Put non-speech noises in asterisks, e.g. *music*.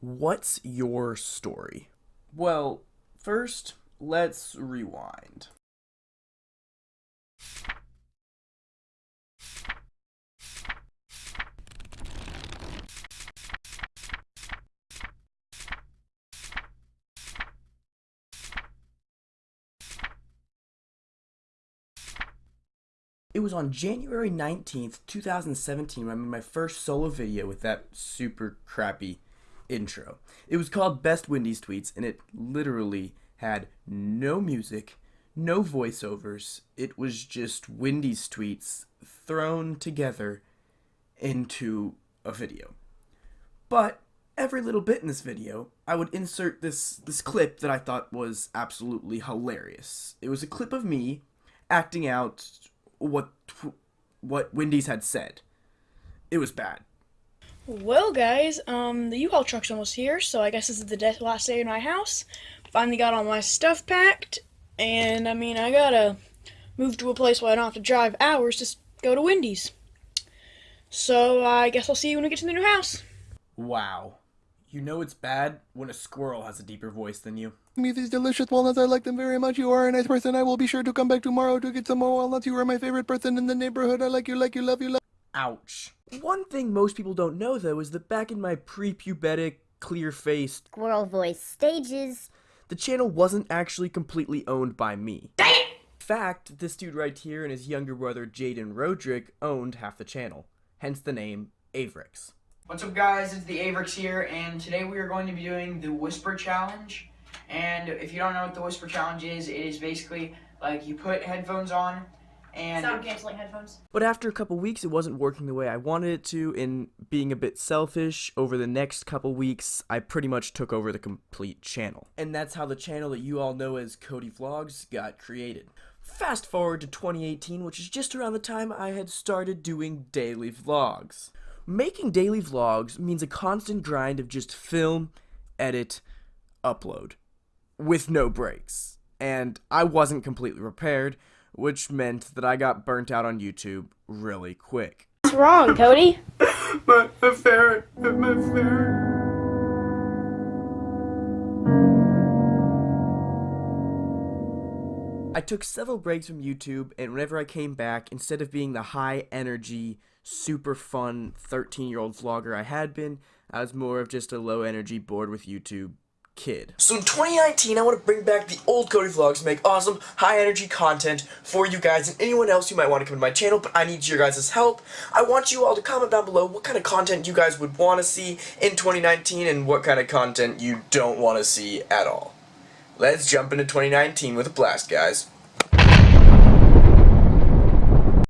What's your story? Well, first, let's rewind. It was on January 19th, 2017 when I made my first solo video with that super crappy intro. It was called Best Wendy's Tweets and it literally had no music, no voiceovers. It was just Wendy's tweets thrown together into a video. But every little bit in this video, I would insert this this clip that I thought was absolutely hilarious. It was a clip of me acting out what what Wendy's had said. It was bad. Well, guys, um, the U-Haul truck's almost here, so I guess this is the last day in my house. Finally got all my stuff packed, and I mean, I gotta move to a place where I don't have to drive hours to go to Wendy's. So I guess I'll see you when we get to the new house. Wow. You know it's bad when a squirrel has a deeper voice than you. Me these delicious walnuts, I like them very much. You are a nice person. I will be sure to come back tomorrow to get some more walnuts. You are my favorite person in the neighborhood. I like you, like you, love you, love. Ouch. One thing most people don't know though is that back in my pre-pubertic, clear-faced squirrel voice stages, the channel wasn't actually completely owned by me. Dang it! In fact, this dude right here and his younger brother Jaden Roderick owned half the channel, hence the name Avrix. What's up guys, it's the Avrix here, and today we are going to be doing the Whisper Challenge. And if you don't know what the Whisper Challenge is, it is basically like you put headphones on and sound canceling headphones. But after a couple weeks it wasn't working the way I wanted it to, and being a bit selfish, over the next couple weeks I pretty much took over the complete channel. And that's how the channel that you all know as Cody Vlogs got created. Fast forward to 2018, which is just around the time I had started doing daily vlogs. Making daily vlogs means a constant grind of just film, edit, upload, with no breaks. And I wasn't completely prepared, which meant that I got burnt out on YouTube really quick. What's wrong, Cody? *laughs* my, my ferret, my ferret. I took several breaks from YouTube, and whenever I came back, instead of being the high energy, super fun 13 year old vlogger I had been. I was more of just a low energy, bored with YouTube kid. So in 2019, I want to bring back the old Cody Vlogs, make awesome, high energy content for you guys and anyone else who might want to come to my channel, but I need your guys' help. I want you all to comment down below what kind of content you guys would want to see in 2019 and what kind of content you don't want to see at all. Let's jump into 2019 with a blast, guys.